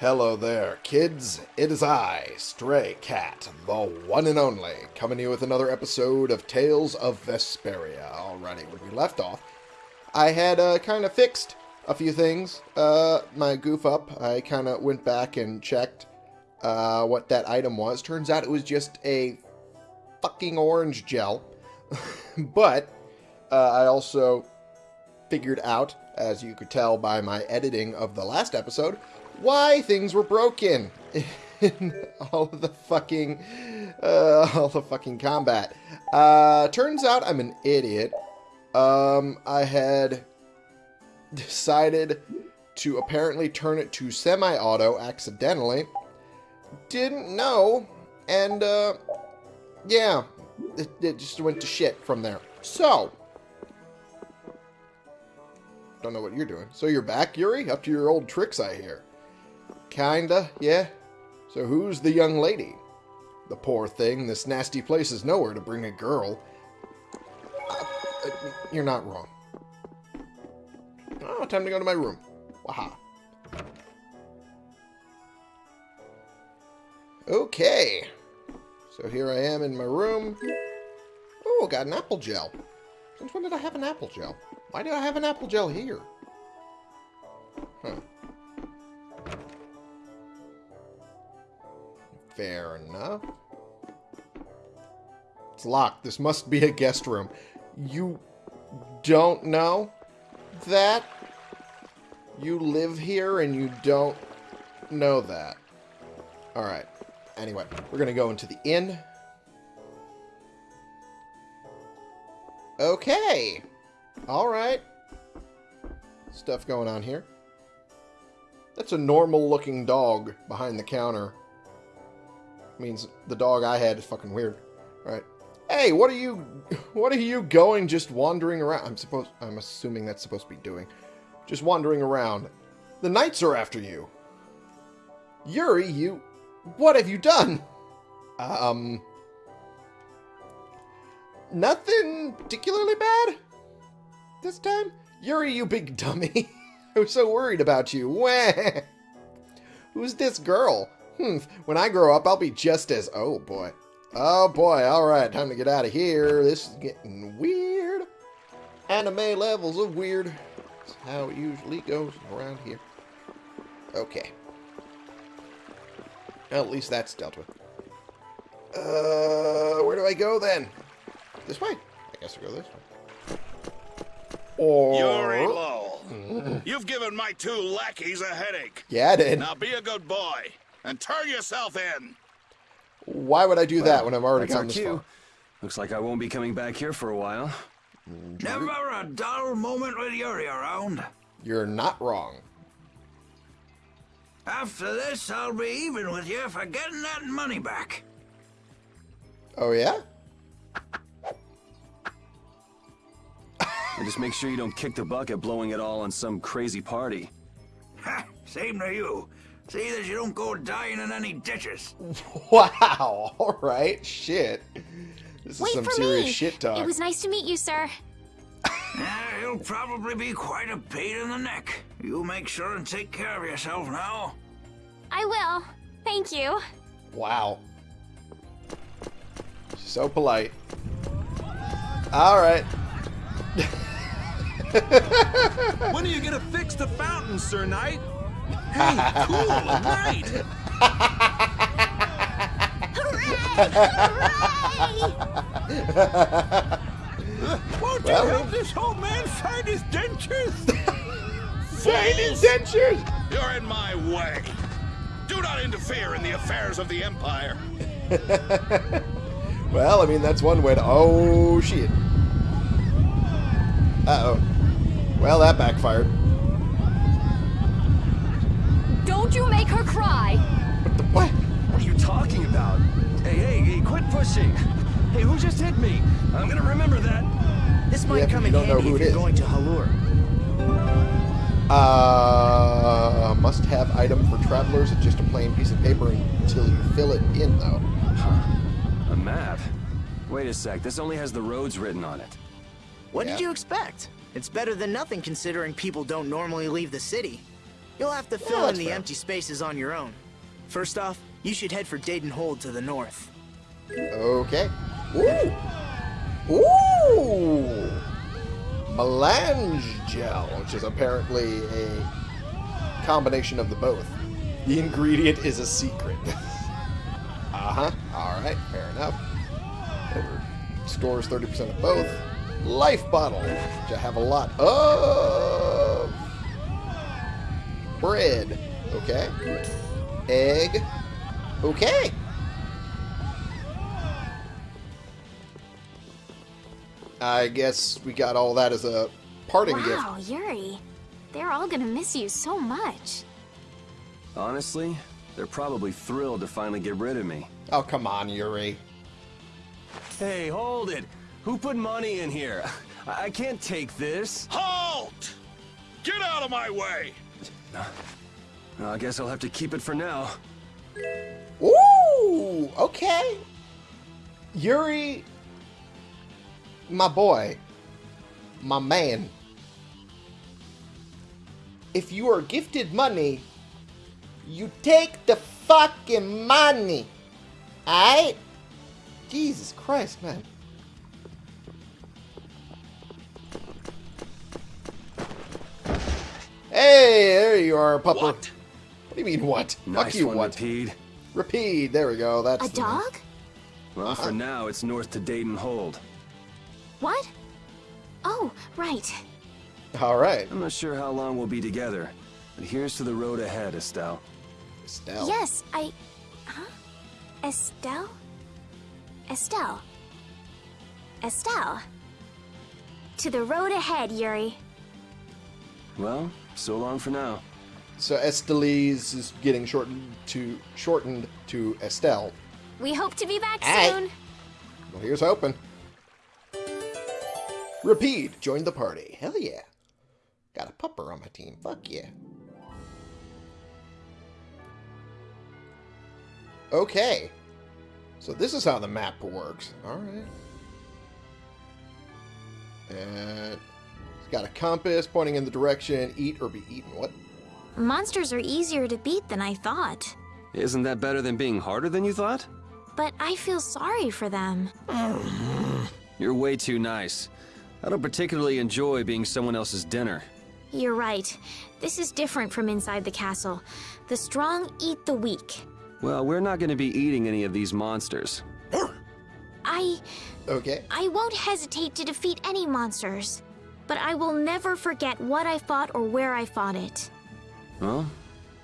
Hello there, kids. It is I, Stray Cat, the one and only, coming here with another episode of Tales of Vesperia. Alrighty, where we left off, I had uh, kind of fixed a few things. Uh, my goof up, I kind of went back and checked uh, what that item was. Turns out it was just a fucking orange gel. but uh, I also figured out, as you could tell by my editing of the last episode, why things were broken in all of the fucking uh, all the fucking combat. Uh, turns out I'm an idiot. Um, I had decided to apparently turn it to semi-auto accidentally. Didn't know, and uh, yeah, it, it just went to shit from there. So, don't know what you're doing. So you're back, Yuri? Up to your old tricks, I hear. Kinda, yeah. So who's the young lady? The poor thing, this nasty place is nowhere to bring a girl. Uh, uh, you're not wrong. Oh, time to go to my room. Waha. Okay. So here I am in my room. Oh, got an apple gel. Since when did I have an apple gel? Why do I have an apple gel here? Huh. Fair enough. It's locked. This must be a guest room. You don't know that? You live here and you don't know that. Alright. Anyway, we're going to go into the inn. Okay. Alright. Stuff going on here. That's a normal looking dog behind the counter. Means the dog I had is fucking weird. Alright. Hey, what are you what are you going just wandering around? I'm supposed I'm assuming that's supposed to be doing. Just wandering around. The knights are after you. Yuri, you what have you done? Um Nothing particularly bad this time? Yuri, you big dummy. I was so worried about you. Wah. Who's this girl? Hmm, when I grow up, I'll be just as... Oh, boy. Oh, boy. All right, time to get out of here. This is getting weird. Anime levels of weird. That's how it usually goes around here. Okay. Well, at least that's dealt with. Uh, where do I go then? This way. I guess I'll go this way. Or... Yuri Lowell, you've given my two lackeys a headache. Yeah, I did. Now be a good boy and turn yourself in. Why would I do that when I'm already That's our gone this cue. Looks like I won't be coming back here for a while. Mm, Never a dull moment with Yuri around. You're not wrong. After this, I'll be even with you for getting that money back. Oh, yeah? And just make sure you don't kick the bucket blowing it all on some crazy party. Ha, same to you. See that you don't go dying in any ditches. Wow. All right. Shit. This is Wait some for serious me. shit talk. It was nice to meet you, sir. Yeah, he'll probably be quite a pain in the neck. You make sure and take care of yourself now. I will. Thank you. Wow. So polite. All right. When are you gonna fix the fountain, Sir Knight? Hey, cool, right. Won't you Well- help this old man find his dentures? Find his dentures. You're in my way. Do not interfere in the affairs of the Empire. Well, I mean, that's one way to... Oh, shit. Uh-oh. Well, that backfired. Don't you make her cry. What the... What? What are you talking about? Hey, hey, hey, quit pushing. Hey, who just hit me? I'm gonna remember that. This might Yeah, come you in don't handy who if it you're is. going to Halure. Uh, must-have item for travelers. It's just a plain piece of paper until you fill it in, though. Huh. A map. Wait a sec, this only has the roads written on it. What Yeah. did you expect? It's better than nothing considering people don't normally leave the city. You'll have to fill in the fair. empty spaces on your own. First off, you should head for Deidon Hold to the north. Okay. Ooh! Ooh! Melange gel, which is apparently a combination of the both. The ingredient is a secret. uh-huh. Alright, fair enough. Stores 30% of both. Life bottle, which I have a lot of. Bread. Okay. Egg. Okay. I guess we got all that as a parting gift. Wow, Yuri. They're all gonna miss you so much. Honestly, they're probably thrilled to finally get rid of me. Oh, come on, Yuri. Hey, hold it! Who put money in here? I, I can't take this. Halt! Get out of my way! I guess I'll have to keep it for now. Ooh, okay. Yuri, my boy, my man. If you are gifted money, you take the fucking money. Alright? Jesus Christ, man. Hey, there you are, pupper. What? What do you mean, what? Nice Fuck you, one, what? Repede. Repeat. There we go. That's A the name. dog? Well, Uh-huh. for now, it's north to Deidon Hold. What? Oh, right. All right. I'm not sure how long we'll be together, but here's to the road ahead, Estelle. Estelle. Yes, I. Huh? Estelle? Estelle. Estelle. To the road ahead, Yuri. Well, so long for now. So Estellise is getting shortened to shortened to Estelle. We hope to be back Hey. soon. Well, here's hoping. Repede. Joined the party. Hell yeah. Got a pupper on my team. Fuck yeah. Okay. So this is how the map works. All right. And it's got a compass pointing in the direction eat or be eaten. What? Monsters are easier to beat than I thought. Isn't that better than being harder than you thought? But I feel sorry for them. You're way too nice. I don't particularly enjoy being someone else's dinner. You're right. This is different from inside the castle. The strong eat the weak. Well, we're not going to be eating any of these monsters. I. Okay. I won't hesitate to defeat any monsters. But I will never forget what I fought or where I fought it. Well,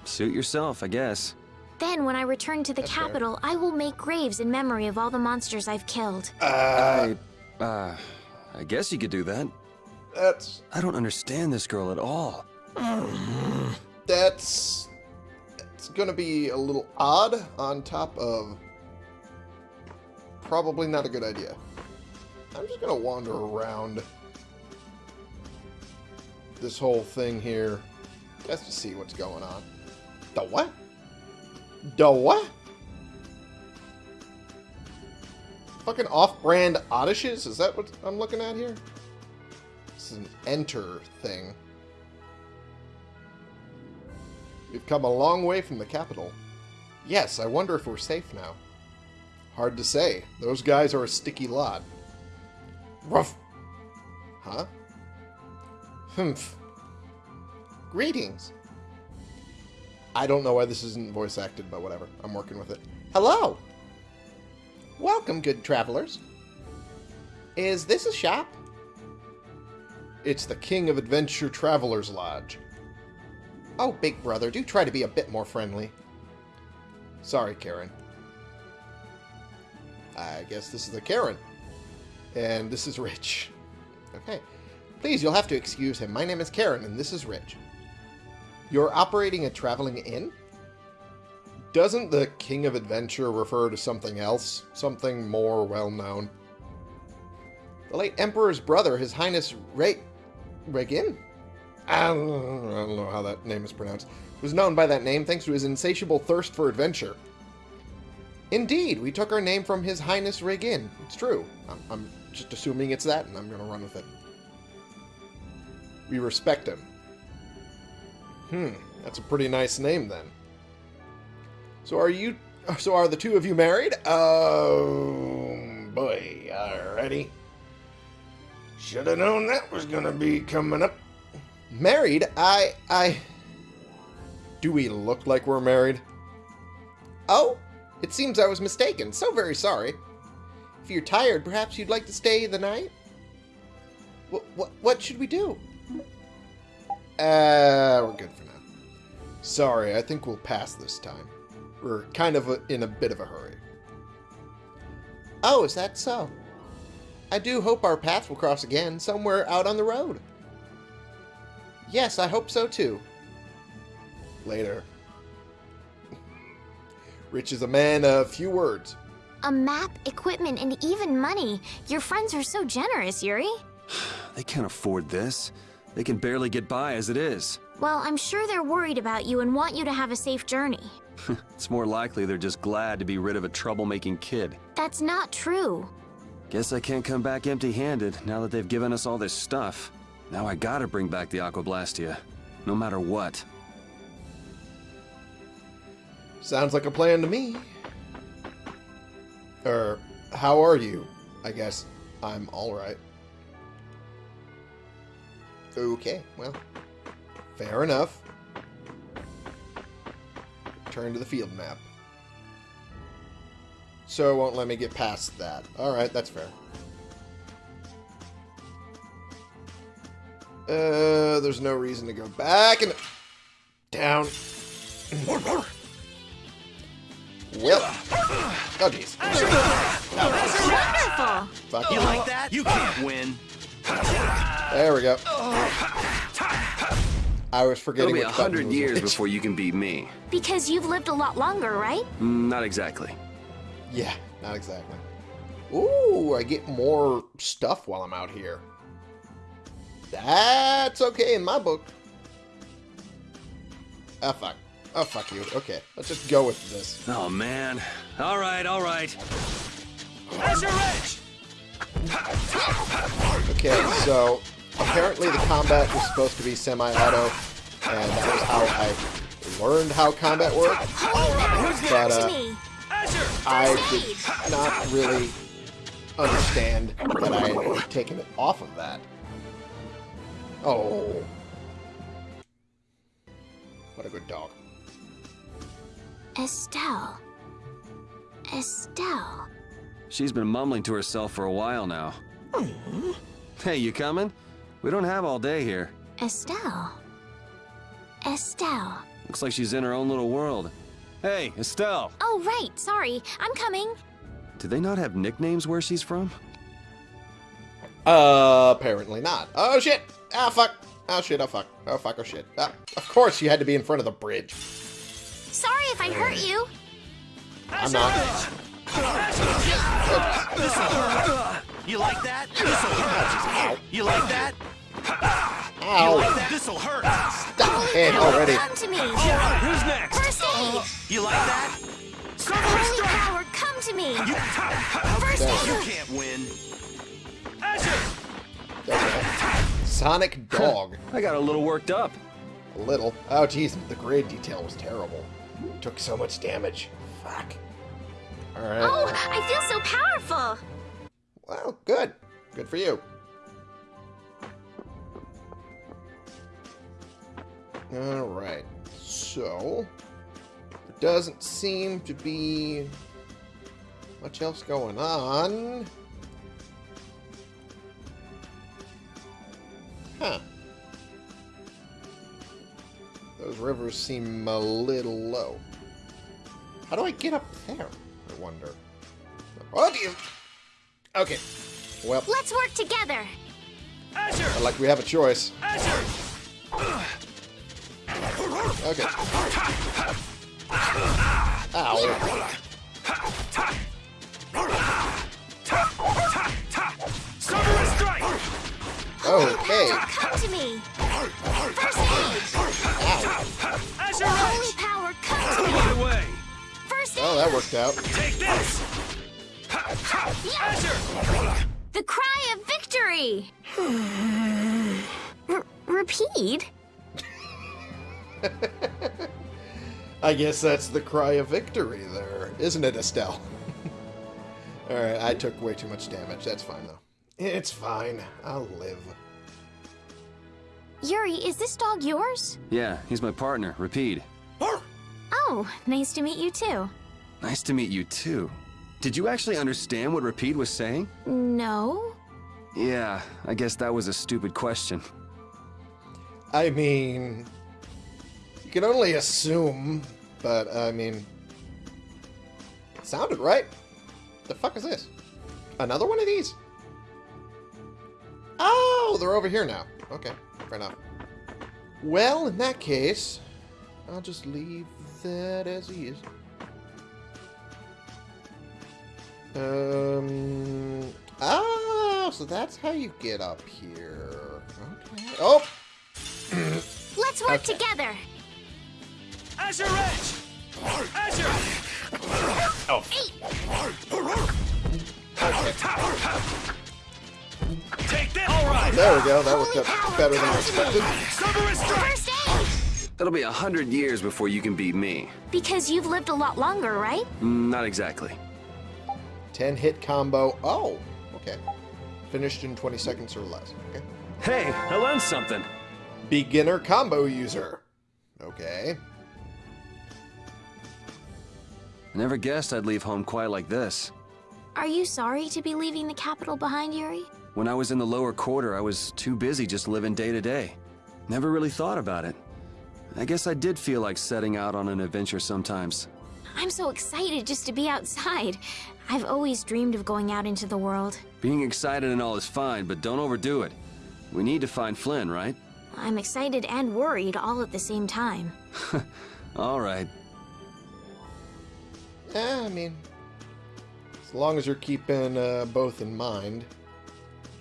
suit yourself, I guess. Then, when I return to the That's fair. capital, I will make graves in memory of all the monsters I've killed. Uh, I, uh, I guess you could do that. that's I don't understand this girl at all. that's it's gonna be a little odd on top of probably not a good idea. I'm just gonna wander around this whole thing here just to see what's going on. The what? The what? Fucking off-brand Oddishes? Is that what I'm looking at here? This is an enter thing. We've come a long way from the capital. Yes, I wonder if we're safe now. Hard to say. Those guys are a sticky lot. Ruff. Huh? Humph. Greetings. I don't know why this isn't voice acted, but whatever. I'm working with it. Hello. Welcome, good travelers. Is this a shop? It's the King of Adventure Travelers Lodge. Oh, big brother, do try to be a bit more friendly. Sorry, Karen. I guess this is the Karen. And this is Rich. Okay. Please, you'll have to excuse him. My name is Karen, and this is Rich. You're operating a traveling inn? Doesn't the King of Adventure refer to something else? Something more well known? The late Emperor's brother, His Highness Re... Regin? I don't, know, I don't know how that name is pronounced. Was known by that name thanks to his insatiable thirst for adventure. Indeed, we took our name from His Highness Regin. It's true. I'm, I'm just assuming it's that, and I'm going to run with it. We respect him. Hmm. That's a pretty nice name then. So are you so are the two of you married? Oh boy, alrighty. Should have known that was gonna be coming up. Married? I I Do we look like we're married? Oh, it seems I was mistaken. So very sorry. If you're tired, perhaps you'd like to stay the night? What what what should we do? Uh, we're good for now. Sorry, I think we'll pass this time. We're kind of a, in a bit of a hurry. Oh, is that so? I do hope our paths will cross again somewhere out on the road. Yes, I hope so too. Later. Rich is a man of few words. A map, equipment, and even money. Your friends are so generous, Yuri. They can't afford this. They can barely get by as it is. Well, I'm sure they're worried about you and want you to have a safe journey. It's more likely they're just glad to be rid of a troublemaking kid. That's not true. Guess I can't come back empty-handed now that they've given us all this stuff. Now I gotta bring back the aque blastia, no matter what. Sounds like a plan to me. Er, how are you? I guess I'm alright. Okay, well, fair enough. Turn to the field map. So it won't let me get past that. Alright, that's fair. Uh, there's no reason to go back and down. Well, oh jeez. Wonderful! Fuck you. Like that? You can't win. There we go. I was It'll forgetting be a hundred years which. before you can beat me. Because you've lived a lot longer, right? Mm, Not exactly. Yeah, not exactly. Ooh, I get more stuff while I'm out here. That's okay in my book. Ah, fuck. Oh, fuck you. Okay, let's just go with this. Oh man. All right, all right. Okay, so apparently the combat was supposed to be semi-auto, and that was how I learned how combat worked. But, uh! I did not really understand that I had taken it off of that. Oh. What a good dog. Estelle. Estelle. She's been mumbling to herself for a while now. Hey, you coming? We don't have all day here. Estelle. Estelle. Looks like she's in her own little world. Hey, Estelle! Oh, right. Sorry. I'm coming. Do they not have nicknames where she's from? Uh, apparently not. Oh, shit! Ah, fuck! Oh, shit, oh, fuck. Oh, fuck, oh, shit. Ah, of course you had to be in front of the bridge. Sorry if I hurt you. I'm not. You like that? This'll hurt. You like that? Ow! This'll hurt. Stop it already. Come to me. Who's next? First aid. Uh, you like that? Holy power, come to me. First aid. You can't win. Okay. Sonic Dog. I got a little worked up. A little. Oh, jeez, the grade detail was terrible. Took so much damage. Fuck. Alright. Oh, I feel so powerful. Well, good. Good for you. Alright. So, there doesn't seem to be much else going on. Huh. Those rivers seem a little low. How do I get up there? I wonder. What do you... Okay. Well, Let's work together. not like we have a choice. Okay. Ow. Okay. Come to me. First aid. Holy power, come to me. Right away. First aid. that worked out. Take this. Yeah. The cry of victory. R- repeat. I guess that's the cry of victory there, isn't it, Estelle? Alright, I took way too much damage. That's fine, though. It's fine. I'll live. Yuri, is this dog yours? Yeah, he's my partner, Repede. Oh, nice to meet you too. Nice to meet you too. Did you actually understand what Repede was saying? No? Yeah, I guess that was a stupid question. I mean, you can only assume, but uh, I mean, it sounded right. The fuck is this? Another one of these? Oh, they're over here now. Okay, fair enough. Well, in that case, I'll just leave that as he is. Um. Ah, so that's how you get up here. Okay. Oh, Let's work Okay. together. Azure Edge! Azure! Take that! All right! there we go. That worked Holy out better than I come to me. expected. Silver strike! First aid! It'll be a hundred years before you can beat me. Because you've lived a lot longer, right? Mm, Not exactly. 10 hit combo. Oh, okay. Finished in 20 seconds or less. Okay. Hey, I learned something. Beginner combo user. Okay. I never guessed I'd leave home quite like this. Are you sorry to be leaving the capital behind, Yuri? When I was in the lower quarter, I was too busy just living day to day. Never really thought about it. I guess I did feel like setting out on an adventure sometimes. I'm so excited just to be outside. I've always dreamed of going out into the world. Being excited and all is fine, but don't overdo it. We need to find Flynn, right? I'm excited and worried all at the same time. All right. Yeah, I mean, as long as you're keeping uh, both in mind,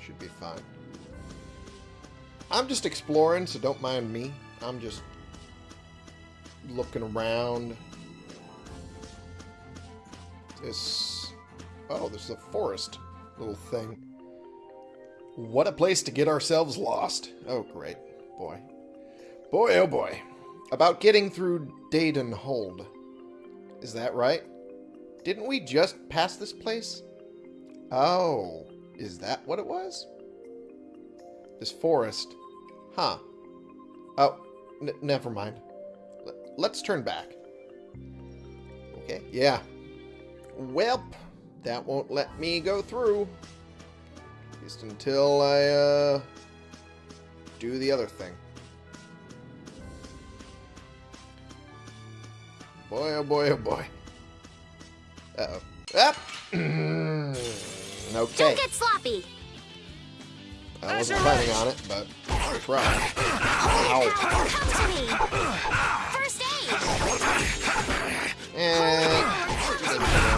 should be fine. I'm just exploring, so don't mind me. I'm just looking around. This. Oh, there's a forest little thing. What a place to get ourselves lost. Oh, great. Boy. Boy, oh boy. About getting through Deidon Hold. Is that right? Didn't we just pass this place? Oh, is that what it was? This forest. Huh. Oh, never mind. L let's turn back. Okay, yeah. Welp, that won't let me go through. At least until I, uh, do the other thing. Boy, oh boy, oh boy. Uh-oh. Up! okay. Don't get sloppy! I wasn't planning on it, but I tried. Holy power, come to me! First aid! And...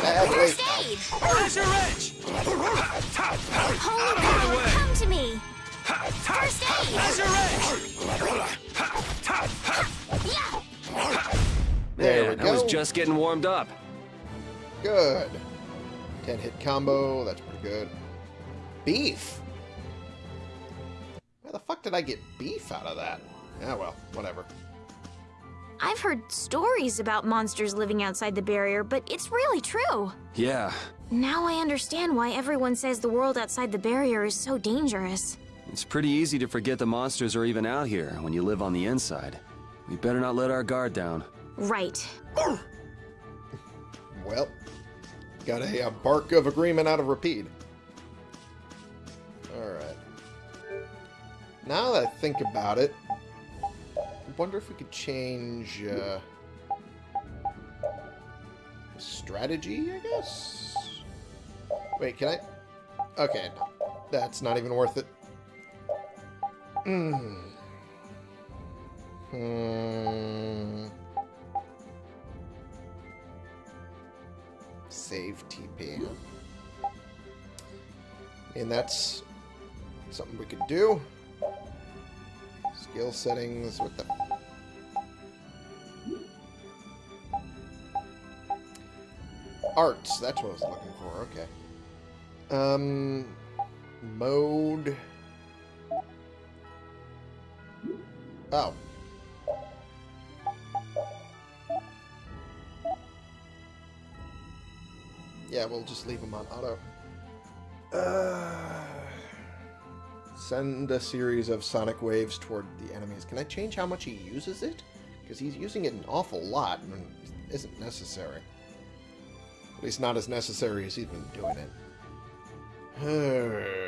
First aid! Azure Edge! Holy power, come to me! First aid! Azure Edge! Yeah! There we Man, I was just getting warmed up. Good. 10 hit combo, that's pretty good. Beef! Where the fuck did I get beef out of that? Yeah, well, whatever. I've heard stories about monsters living outside the barrier, but it's really true. Yeah, Now I understand why everyone says the world outside the barrier is so dangerous. it's pretty easy to forget the monsters are even out here when you live on the inside. We better not let our guard down. Right. Well, got a, uh bark of agreement out of Repede. Alright. Now that I think about it, I wonder if we could change uh, strategy, I guess? Wait, can I? Okay. That's not even worth it. Hmm. Hmm. Save TP. And that's something we could do. Skill settings, what the... Arts, that's what I was looking for, okay. Um, mode... Oh. Yeah, we'll just leave them on auto. Uh, send a series of sonic waves toward the enemies. Can I change how much he uses it? Because he's using it an awful lot and isn't necessary. At least not as necessary as he's been doing it. Huh.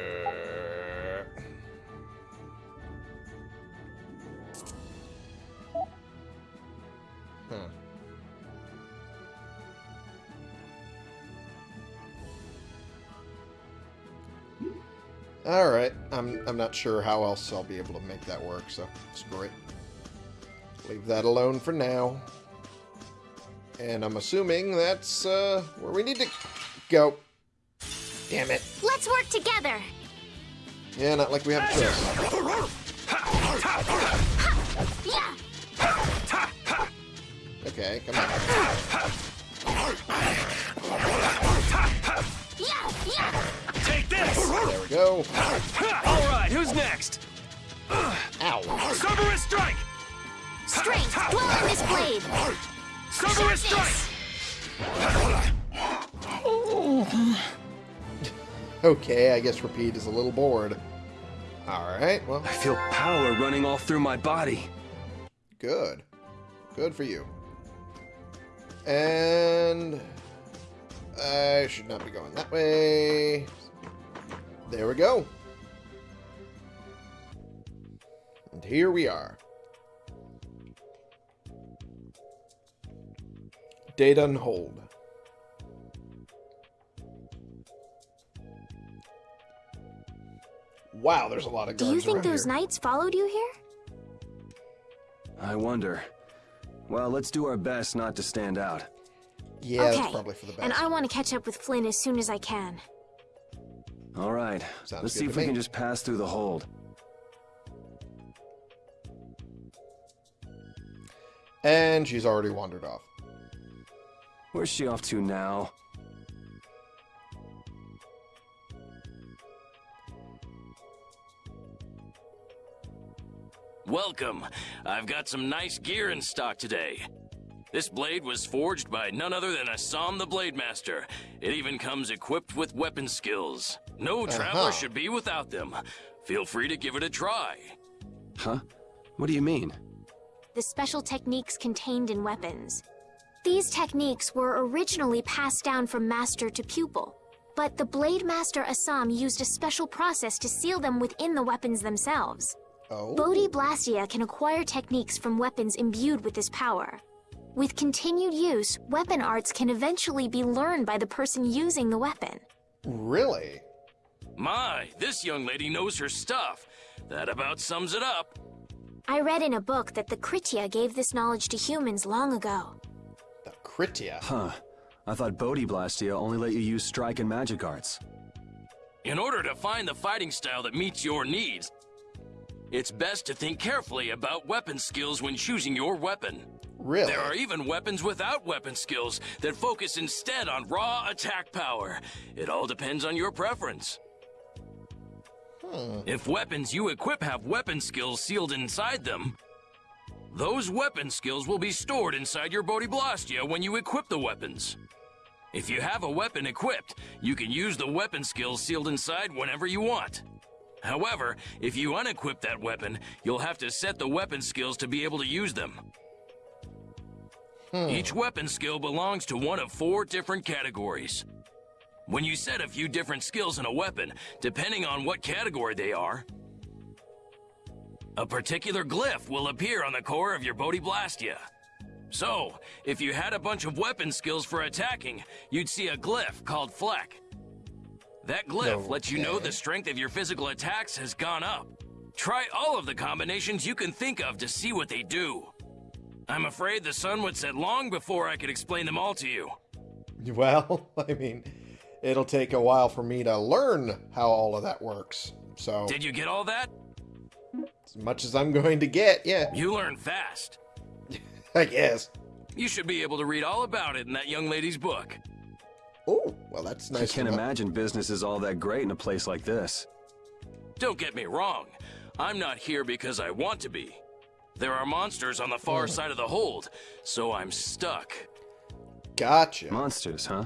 Alright, I'm, I'm not sure how else I'll be able to make that work, so screw it. Leave that alone for now. And I'm assuming that's uh, where we need to go. Damn it. Let's work together. Yeah, not like we have a choice. Yeah. Okay, come on. Yeah. Yeah. Take this! There we go. All right, who's next? Ow. Cerberus strike! Strength. Dwell on this blade. Cerberus strike! Okay, I guess Repede is a little bored. Alright, well, I feel power running all through my body. good. Good for you. And... I should not be going that way. There we go. And here we are. Deidon Hold. Wow, there's a lot of Do you think those here. knights followed you here? I wonder. Well, let's do our best not to stand out. Yeah, okay. that's probably for the best. And I want to catch up with Flynn as soon as I can. All right, Sounds let's see to if we me. can just pass through the hold. And she's already wandered off. Where's she off to now? Welcome. I've got some nice gear in stock today. This blade was forged by none other than Assam the Blade Master. It even comes equipped with weapon skills. No traveler Uh-huh. should be without them. Feel free to give it a try. Huh? What do you mean? The special techniques contained in weapons. These techniques were originally passed down from master to pupil, but the Blade Master Assam used a special process to seal them within the weapons themselves. Oh? Bodhi Blastia can acquire techniques from weapons imbued with this power. With continued use, weapon arts can eventually be learned by the person using the weapon. Really? My, this young lady knows her stuff. That about sums it up. I read in a book that the Kritya gave this knowledge to humans long ago. The Kritya. Huh. I thought Bodhi Blastia only let you use strike and magic arts. In order to find the fighting style that meets your needs, it's best to think carefully about weapon skills when choosing your weapon. Really? There are even weapons without weapon skills that focus instead on raw attack power. It all depends on your preference. Hmm. If weapons you equip have weapon skills sealed inside them, those weapon skills will be stored inside your Bodhi Blastia when you equip the weapons. If you have a weapon equipped, you can use the weapon skills sealed inside whenever you want. However, if you unequip that weapon, you'll have to set the weapon skills to be able to use them. Hmm. Each weapon skill belongs to one of four different categories. When you set a few different skills in a weapon, depending on what category they are, a particular glyph will appear on the core of your Bodhi Blastia. So, if you had a bunch of weapon skills for attacking, you'd see a glyph called Fleck. That glyph lets you know the strength of your physical attacks has gone up. Try all of the combinations you can think of to see what they do. I'm afraid the sun would set long before I could explain them all to you. Well, I mean, it'll take a while for me to learn how all of that works. So, Did you get all that? As much as I'm going to get, yeah, You learn fast. I guess. You should be able to read all about it in that young lady's book. Oh, well, that's I nice to can't know. imagine business is all that great in a place like this. Don't get me wrong. I'm not here because I want to be. There are monsters on the far side of the hold, so I'm stuck. Gotcha. Monsters, huh?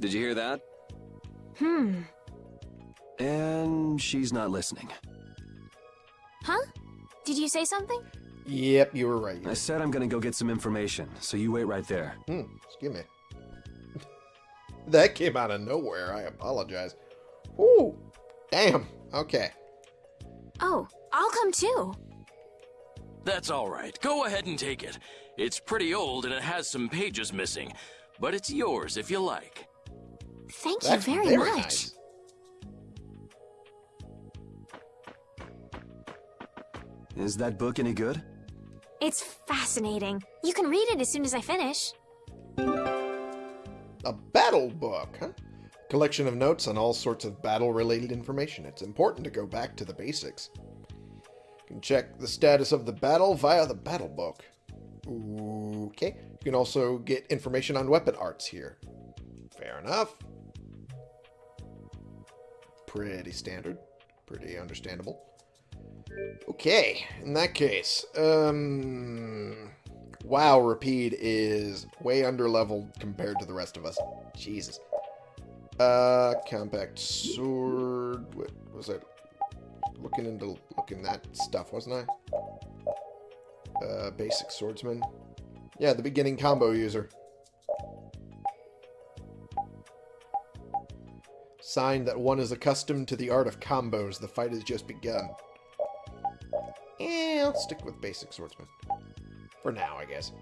Did you hear that? Hmm. And she's not listening. Huh? Did you say something? Yep, you were right. I said I'm gonna go get some information, so you wait right there. Hmm, excuse me. that came out of nowhere. I apologize. Ooh, damn. Okay. Oh, I'll come too. That's all right. Go ahead and take it. It's pretty old and it has some pages missing, but it's yours if you like. Thank That's you very, very much. nice. Is that book any good? It's fascinating. You can read it as soon as I finish. A battle book, huh? Collection of notes on all sorts of battle-related information. It's important to go back to the basics. You can check the status of the battle via the battle book. Okay. You can also get information on weapon arts here. Fair enough. Pretty standard. Pretty understandable. Okay, in that case, um, wow, Repede is way under leveled compared to the rest of us. Jesus. Uh, compact sword. What was it? Looking into looking that stuff, wasn't I? Uh, basic swordsman. Yeah, the beginning combo user. Sign that one is accustomed to the art of combos. The fight has just begun. I'll stick with basic swordsman. For now, I guess.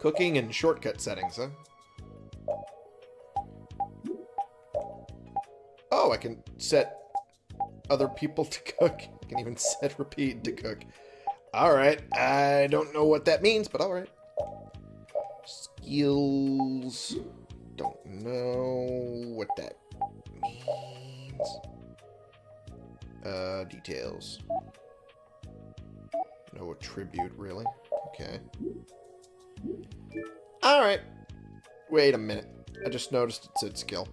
Cooking and shortcut settings, huh? Oh, I can set other people to cook. I can even set Repede to cook. Alright, I don't know what that means, but alright. Skills. Don't know what that means. Uh, details. No tribute, really. Okay. Alright. Wait a minute. I just noticed it said skill.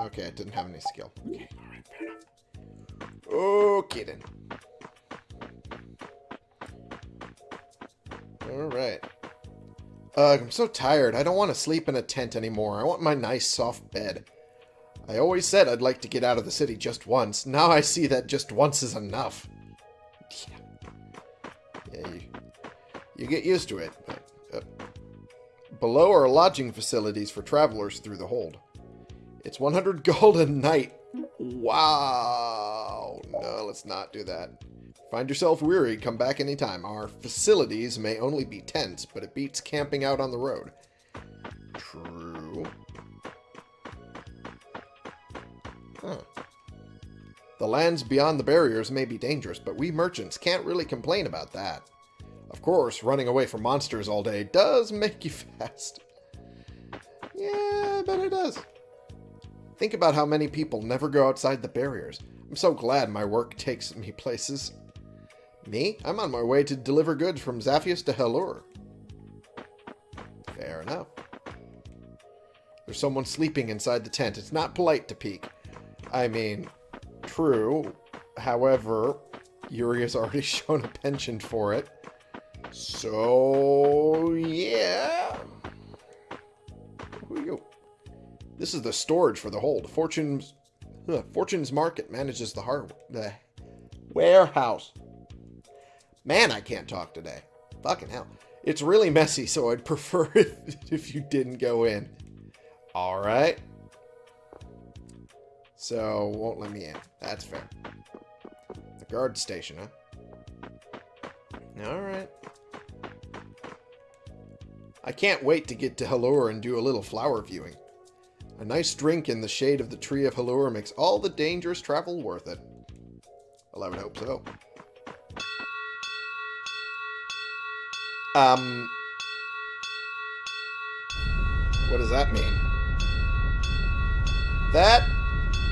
Okay, it didn't have any skill. Okay, alright, fair enough. Okay then. Alright. Ugh, I'm so tired. I don't want to sleep in a tent anymore. I want my nice soft bed. I always said I'd like to get out of the city just once. Now I see that just once is enough. Yeah, yeah you, you get used to it. Uh, below are lodging facilities for travelers through the hold. It's 100 gold a night. Wow. No, let's not do that. Find yourself weary, come back anytime. Our facilities may only be tents, but it beats camping out on the road. True. The lands beyond the barriers may be dangerous, but we merchants can't really complain about that. Of course, running away from monsters all day does make you fast. Yeah, I bet it does. Think about how many people never go outside the barriers. I'm so glad my work takes me places. Me? I'm on my way to deliver goods from Zaphias to Halure. Fair enough. There's someone sleeping inside the tent. It's not polite to peek. I mean, true. However, Yuri has already shown a penchant for it. So, yeah. Who are you? This is the storage for the hold. Fortune's Fortune's Market manages the har the warehouse. Man, I can't talk today. Fucking hell. It's really messy, so I'd prefer if, you didn't go in. Alright. So, won't let me in. That's fair. The guard station, huh? Alright. I can't wait to get to Halure and do a little flower viewing. A nice drink in the shade of the tree of Halure makes all the dangerous travel worth it. Well, I would hope so. Um... What does that mean? That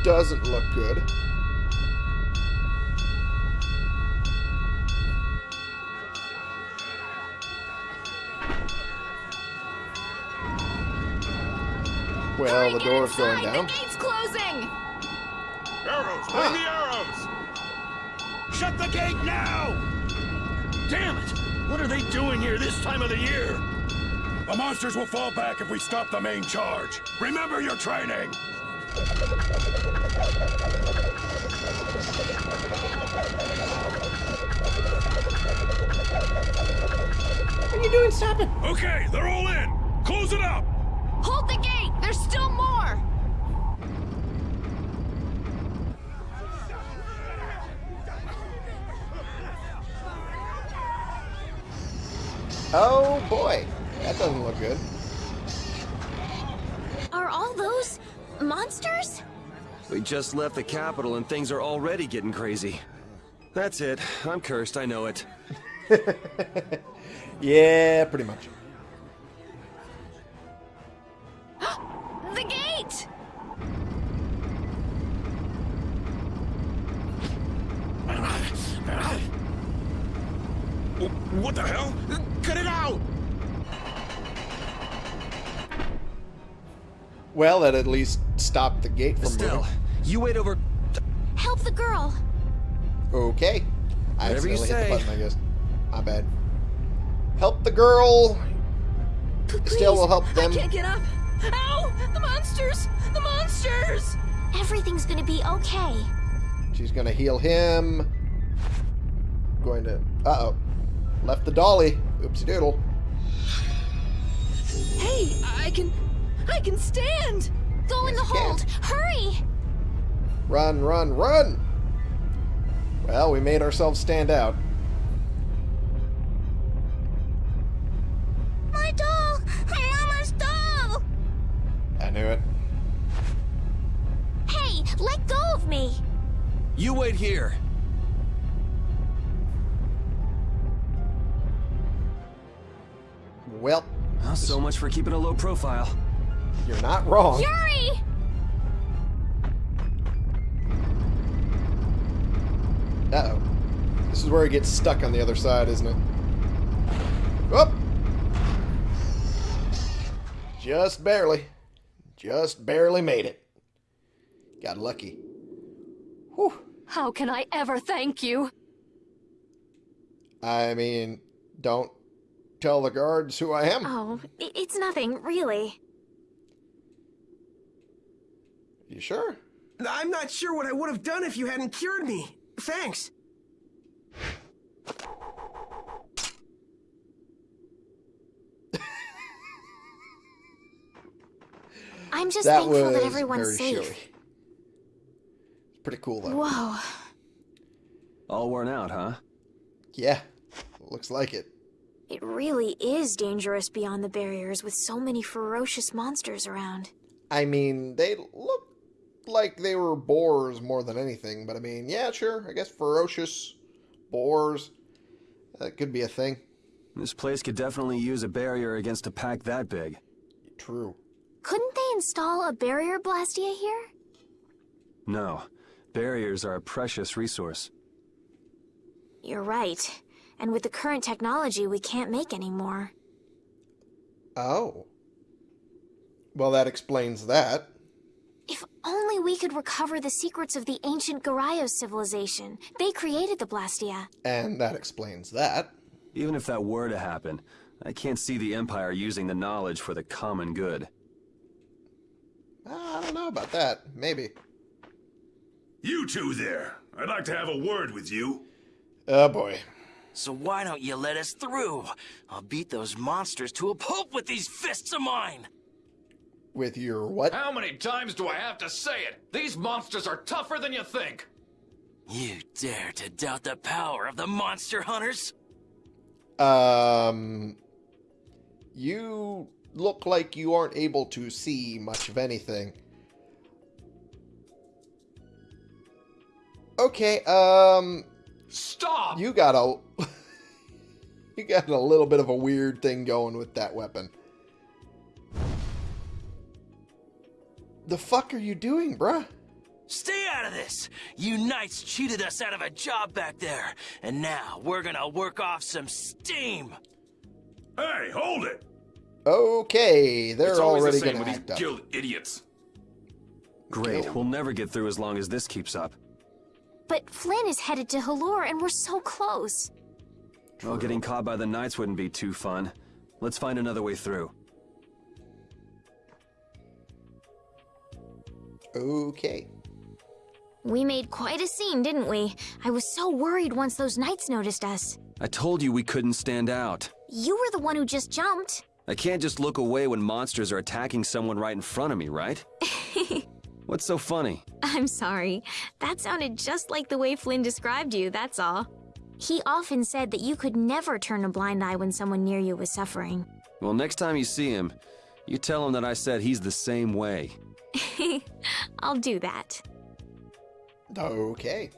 doesn't look good. Well, the door's going down. The gate's closing! Arrows! Ah. Bring the arrows! Shut the gate now! Damn it! What are they doing here this time of the year? The monsters will fall back if we stop the main charge. Remember your training! What are you doing? Stop it! Okay, they're all in! Close it up! Hold the gate! There's still more! Oh boy, that doesn't look good. Are all those monsters? We just left the capital and things are already getting crazy. That's it. I'm cursed, I know it. Yeah, pretty much. The gate! What the hell? Cut it out! Well, that at least stopped the gate from Estelle, moving. you wait over... Help the girl! Okay. I Whatever you accidentally hit the say. button, I guess. My bad. Help the girl. Estelle will help them. I can't get up. Ow! The monsters! The monsters! Everything's gonna be okay. She's gonna heal him. Going to. Uh oh. Left the dolly. Oopsie doodle. Hey, I can. I can stand! Go in the Yes, you can. hold! Hurry! Run, run, run! Well, we made ourselves stand out. My doll! Mama's doll! I knew it. Hey, let go of me! You wait here. Well, Well, so much for keeping a low profile. You're not wrong. Yuri! Uh oh. This is where it gets stuck on the other side, isn't it? Whoop! Just barely. Just barely made it. Got lucky. Whew. How can I ever thank you? I mean, don't tell the guards who I am. Oh, it's nothing, really. You sure? I'm not sure what I would have done if you hadn't cured me. Thanks. I'm just that thankful was that everyone's very safe. showy. It's pretty cool, though. Whoa. All worn out, huh? Yeah, looks like it. It really is dangerous beyond the barriers with so many ferocious monsters around. I mean, they look like they were boars more than anything, but I mean, yeah, sure. I guess ferocious boars. That could be a thing. This place could definitely use a barrier against a pack that big. True. Couldn't they install a barrier blastia here? No, barriers are a precious resource. You're right. And with the current technology, we can't make any more. Oh. Well, that explains that. If only we could recover the secrets of the ancient Geraios civilization. They created the Blastia. And that explains that. Even if that were to happen, I can't see the Empire using the knowledge for the common good. Ah, I don't know about that. Maybe. You two there. I'd like to have a word with you. Oh boy. So why don't you let us through? I'll beat those monsters to a pulp with these fists of mine! With your what? How many times do I have to say it? These monsters are tougher than you think. You dare to doubt the power of the monster hunters? Um. You look like you aren't able to see much of anything. Okay, um. Stop! You got a. you got a little bit of a weird thing going with that weapon. The fuck are you doing, bruh? Stay out of this! You knights cheated us out of a job back there, and now we're gonna work off some steam! Hey, hold it! Okay, they're it's already the same gonna with these act up. guild idiots. Great, we'll never get through as long as this keeps up. But Flynn is headed to Halure and we're so close. Well, getting caught by the Knights wouldn't be too fun. Let's find another way through. Okay. We made quite a scene, didn't we? I was so worried once those knights noticed us. I told you we couldn't stand out. You were the one who just jumped. I can't just look away when monsters are attacking someone right in front of me, right? What's so funny? I'm sorry. That sounded just like the way Flynn described you, that's all. He often said that you could never turn a blind eye when someone near you was suffering. Well, next time you see him, you tell him that I said he's the same way. I'll do that. Okay.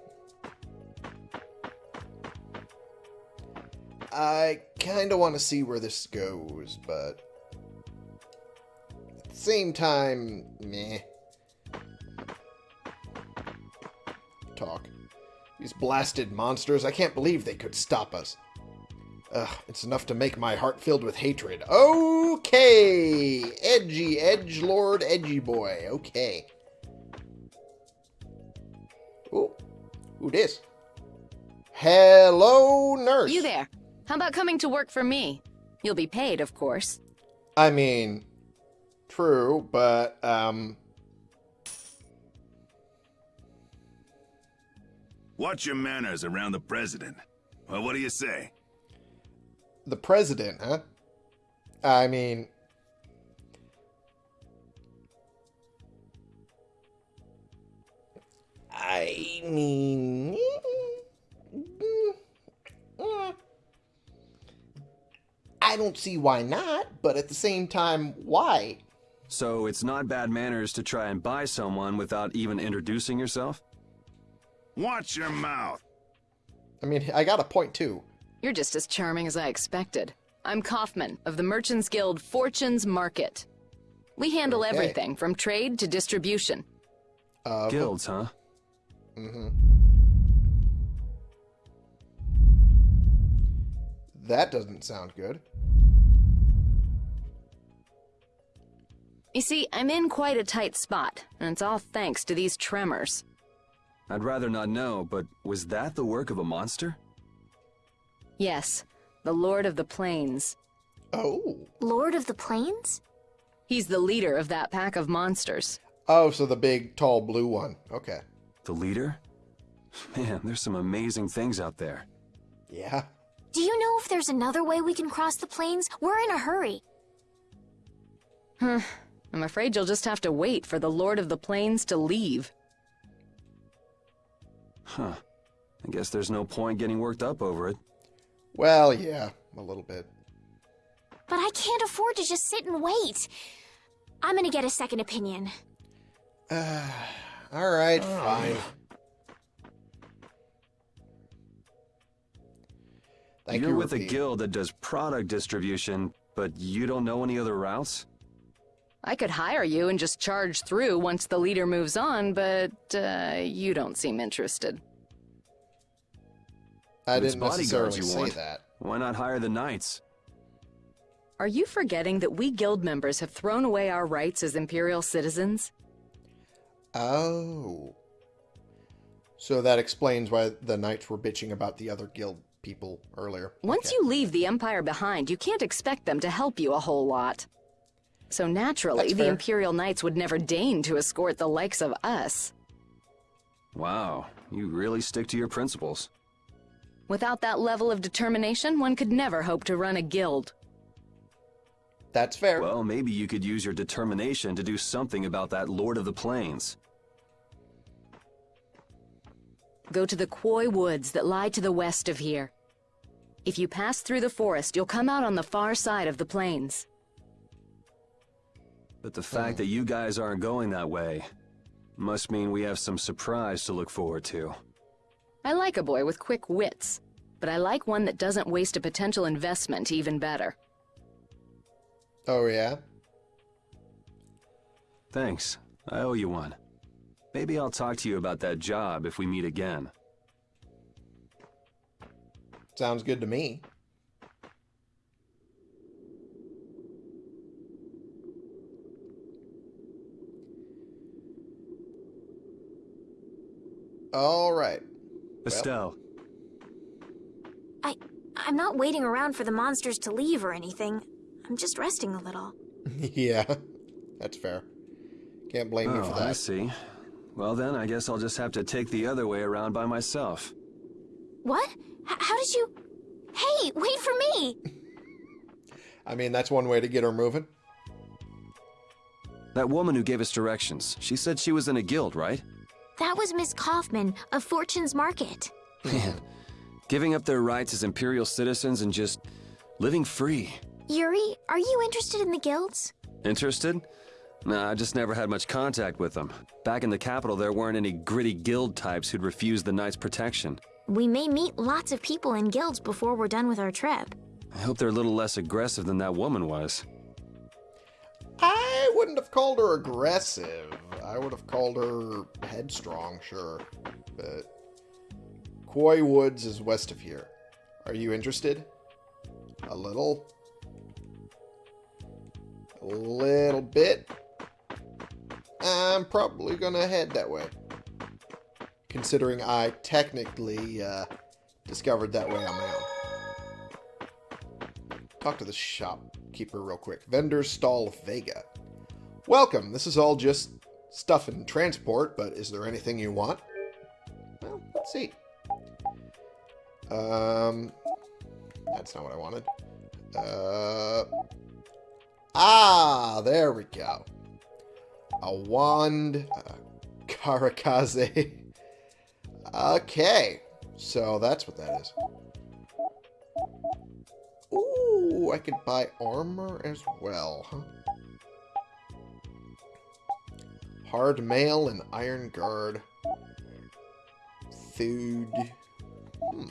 I kind of want to see where this goes, but at the same time, meh. Talk. These blasted monsters, I can't believe they could stop us. Ugh, it's enough to make my heart filled with hatred. Okay! Edgy, Edge Lord, Edgy Boy. Okay. Ooh. Who this? Hello, nurse. You there. How about coming to work for me? You'll be paid, of course. I mean, true, but, um... Watch your manners around the president. Well, what do you say? The president, huh? I mean... I mean... I don't see why not, but at the same time, why? So it's not bad manners to try and buy someone without even introducing yourself? Watch your mouth. I mean, I got a point too. You're just as charming as I expected. I'm Kaufman of the Merchants Guild Fortunes Market. We handle Okay. everything from trade to distribution. Uh, Guilds, huh? Mm-hmm. That doesn't sound good. You see, I'm in quite a tight spot, and it's all thanks to these tremors. I'd rather not know, but was that the work of a monster? Yes, the Lord of the Plains. Oh. Lord of the Plains? He's the leader of that pack of monsters. Oh, so the big, tall, blue one. Okay. The leader? Man, there's some amazing things out there. Yeah. Do you know if there's another way we can cross the plains? We're in a hurry. Huh. I'm afraid you'll just have to wait for the Lord of the Plains to leave. Huh. I guess there's no point getting worked up over it. Well, yeah, a little bit. But I can't afford to just sit and wait. I'm gonna get a second opinion. Uh, all right, fine. Thank You're you, with a guild that does product distribution, but you don't know any other routes? I could hire you and just charge through once the leader moves on, but uh, you don't seem interested. I didn't necessarily bodyguards you say that. Why not hire the knights? Are you forgetting that we guild members have thrown away our rights as Imperial citizens? Oh. So that explains why the knights were bitching about the other guild people earlier. Once you leave the Empire behind, you can't expect them to help you a whole lot. So naturally, the. Imperial Knights would never deign to escort the likes of us. Wow, you really stick to your principles. Without that level of determination, one could never hope to run a guild. That's fair. Well, maybe you could use your determination to do something about that Lord of the Plains. Go to the Quoi Woods that lie to the west of here. If you pass through the forest, you'll come out on the far side of the plains. But the fact that you guys aren't going that way must mean we have some surprise to look forward to. I like a boy with quick wits, but I like one that doesn't waste a potential investment even better. Oh, yeah? Thanks. I owe you one. Maybe I'll talk to you about that job if we meet again. Sounds good to me. All right. Estelle, I I'm not waiting around for the monsters to leave or anything. I'm just resting a little. yeah, that's fair. Can't blame you Oh, for that. I see. Well then, I guess I'll just have to take the other way around by myself. What? H- how did you... Hey, wait for me! I mean, that's one way to get her moving. That woman who gave us directions, she said she was in a guild, right? That was Miss Kaufman of Fortune's Market. Man, giving up their rights as Imperial citizens and just living free. Yuri, are you interested in the guilds? Interested? Nah, I just never had much contact with them. Back in the capital, there weren't any gritty guild types who'd refuse the Knight's protection. We may meet lots of people in guilds before we're done with our trip. I hope they're a little less aggressive than that woman was. I wouldn't have called her aggressive. I would have called her headstrong, sure. But Quoi Woods is west of here. Are you interested? A little? A little bit? I'm probably gonna head that way. Considering I technically uh, discovered that way on my own. Talk to the shopkeeper real quick. Vendor Stall Vega. Welcome. This is all just stuff and transport, but is there anything you want? Well, let's see. Um, that's not what I wanted. Uh, ah, there we go. A wand, uh, karakaze. Okay, so that's what that is. Ooh, I could buy armor as well. Hard mail and iron guard. Food. Hmm.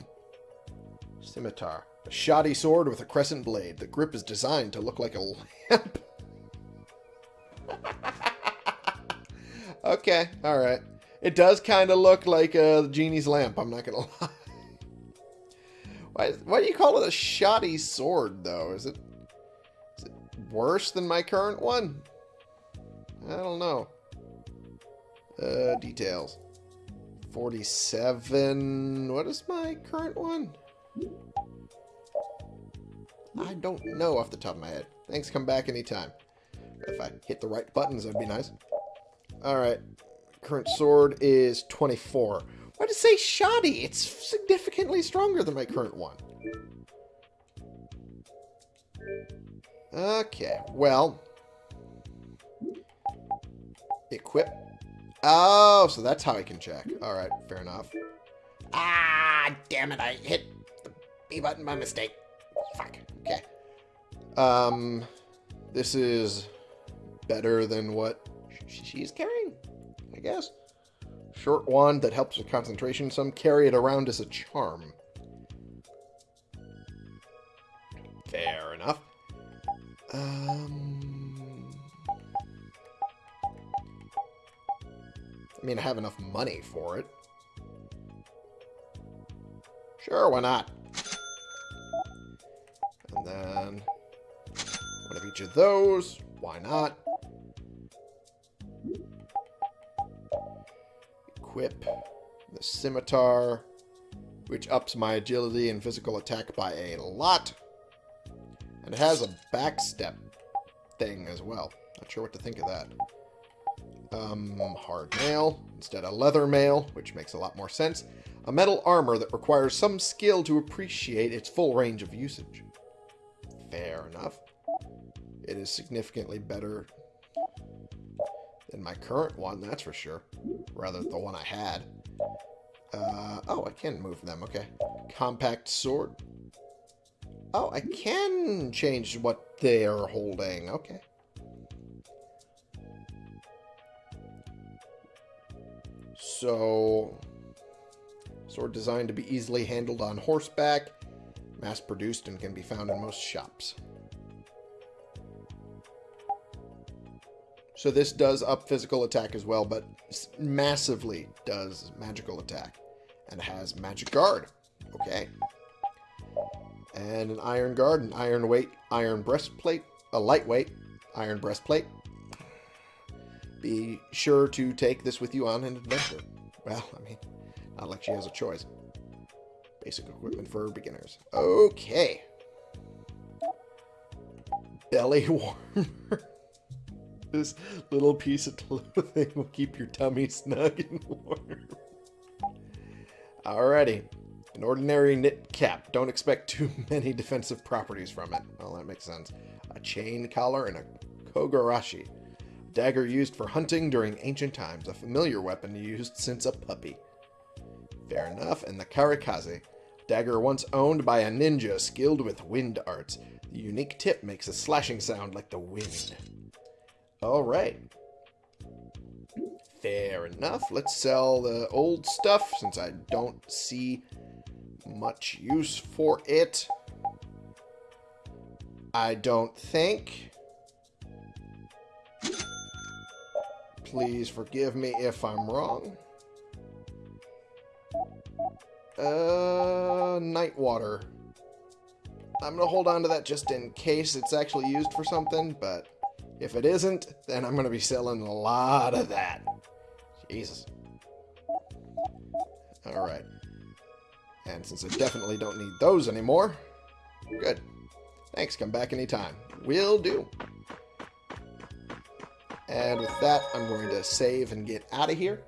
Scimitar. A shoddy sword with a crescent blade. The grip is designed to look like a lamp. okay, alright. It does kind of look like a genie's lamp, I'm not going to lie. Why, why do you call it a shoddy sword, though? Is it, is it worse than my current one? I don't know. Uh, details. 47. What is my current one? I don't know off the top of my head. Thanks, come back anytime. If I hit the right buttons, that'd be nice. Alright. Current sword is 24. Why did it say shoddy? It's significantly stronger than my current one. Okay, well. Equip. Oh, so that's how I can check. Alright, fair enough. Ah, damn it, I hit the B button by mistake. Fuck, okay. Um, this is better than what she's carrying, I guess. Short wand that helps with concentration. Some carry it around as a charm. Fair enough. Um, I mean, I have enough money for it. Sure, why not? And then one of each of those. Why not? Equip the scimitar, which ups my agility and physical attack by a lot. And it has a backstep thing as well. Not sure what to think of that. Um, hard mail instead of leather mail, which makes a lot more sense. A metal armor that requires some skill to appreciate its full range of usage. Fair enough. It is significantly better than my current one, that's for sure. Rather, the one I had. Uh, oh, I can move them, okay. Compact sword. Oh, I can change what they are holding, okay. So, sword designed to be easily handled on horseback, mass produced and can be found in most shops. So this does up physical attack as well, but massively does magical attack. And has magic guard. Okay. And an iron guard, an iron weight, iron breastplate, a lightweight iron breastplate. Be sure to take this with you on an adventure. Well, I mean, not like she has a choice. Basic equipment for beginners. Okay. belly warmer. This little piece of clothing will keep your tummy snug and warm. Alrighty. An ordinary knit cap. Don't expect too many defensive properties from it. Well, that makes sense. A chain collar and a kogarashi. Dagger used for hunting during ancient times. A familiar weapon used since a puppy. Fair enough. And the karikaze. Dagger once owned by a ninja skilled with wind arts. The unique tip makes a slashing sound like the wind. Alright. Fair enough. Let's sell the old stuff since I don't see much use for it. I don't think. Please forgive me if I'm wrong. Uh, Nightwater. I'm going to hold on to that just in case it's actually used for something, but if it isn't, then I'm going to be selling a lot of that. Jesus. Alright. And since I definitely don't need those anymore, good. Thanks, come back anytime. Will do. And with that, I'm going to save and get out of here.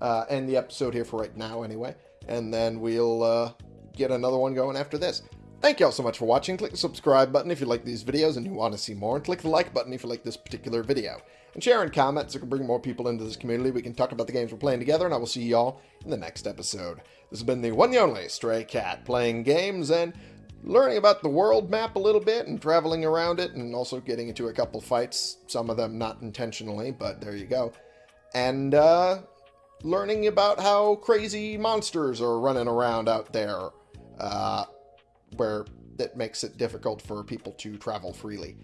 Uh, end the episode here for right now, anyway. And then we'll uh, get another one going after this. Thank you all so much for watching. Click the subscribe button if you like these videos and you want to see more. And click the like button if you like this particular video. And share and comment so we can bring more people into this community. We can talk about the games we're playing together. And I will see y'all in the next episode. This has been the one and only Stray Cat playing games and learning about the world map a little bit and traveling around it and also getting into a couple fights. Some of them not intentionally, but there you go. And uh, learning about how crazy monsters are running around out there. Uh, where that makes it difficult for people to travel freely.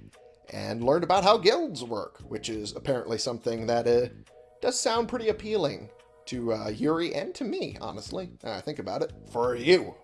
And learned about how guilds work, which is apparently something that uh, does sound pretty appealing to uh, Yuri and to me, honestly. I think about it. For you.